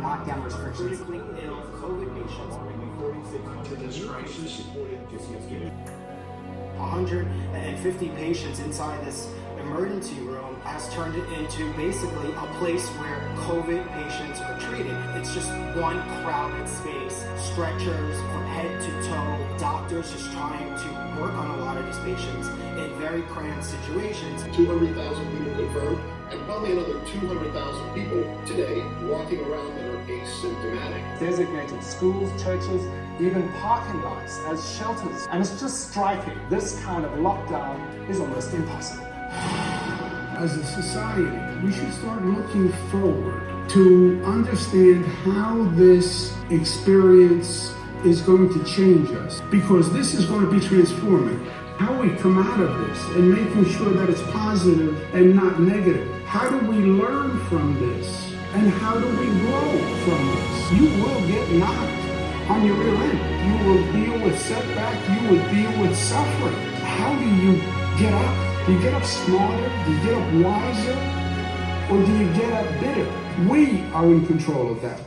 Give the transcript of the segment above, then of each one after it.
lockdown restrictions. COVID patients. 150 patients inside this emergency room has turned it into basically a place where COVID patients are treated. It's just one crowded space, stretchers from head to toe, doctors just trying to work on a lot of these patients in very cramped situations. 200,000 people confirmed, and probably another 200,000 people today walking around that are asymptomatic. Designated schools, churches, even parking lots as shelters. And it's just striking. This kind of lockdown is almost impossible. As a society, we should start looking forward to understand how this experience is going to change us because this is going to be transformative. How we come out of this and making sure that it's positive and not negative. How do we learn from this? And how do we grow from this? You will get knocked on your rear end. You will deal with setback. You will deal with suffering. How do you get up? Do you get up smarter? Do you get up wiser? Or do you get up bitter? We are in control of that.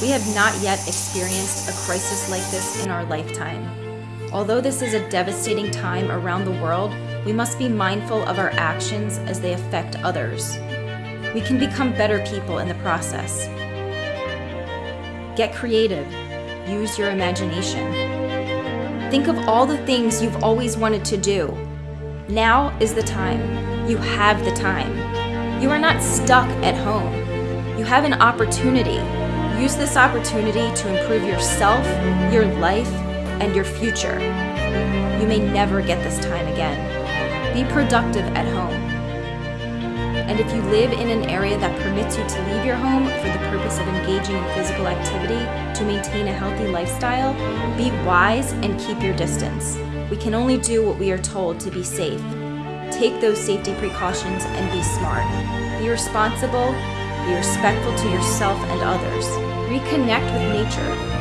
We have not yet experienced a crisis like this in our lifetime. Although this is a devastating time around the world, we must be mindful of our actions as they affect others. We can become better people in the process. Get creative. Use your imagination. Think of all the things you've always wanted to do. Now is the time. You have the time. You are not stuck at home. You have an opportunity. Use this opportunity to improve yourself, your life, and your future. You may never get this time again. Be productive at home. And if you live in an area that permits you to leave your home for the purpose of engaging in physical activity to maintain a healthy lifestyle, be wise and keep your distance. We can only do what we are told to be safe. Take those safety precautions and be smart. Be responsible, be respectful to yourself and others. Reconnect with nature.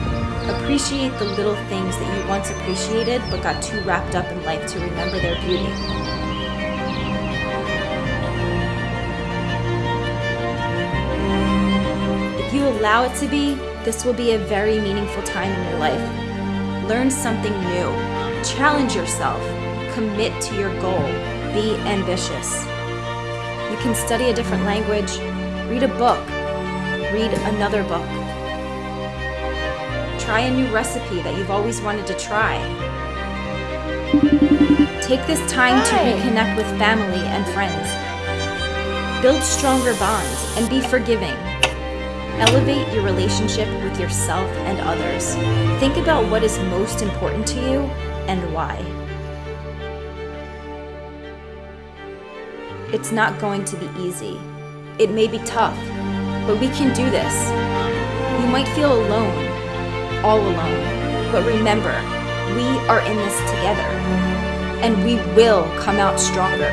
Appreciate the little things that you once appreciated but got too wrapped up in life to remember their beauty. Allow it to be, this will be a very meaningful time in your life. Learn something new. Challenge yourself. Commit to your goal. Be ambitious. You can study a different language, read a book, read another book. Try a new recipe that you've always wanted to try. Take this time to reconnect with family and friends. Build stronger bonds and be forgiving. Elevate your relationship with yourself and others. Think about what is most important to you and why. It's not going to be easy. It may be tough, but we can do this. You might feel alone, all alone, but remember, we are in this together, and we will come out stronger.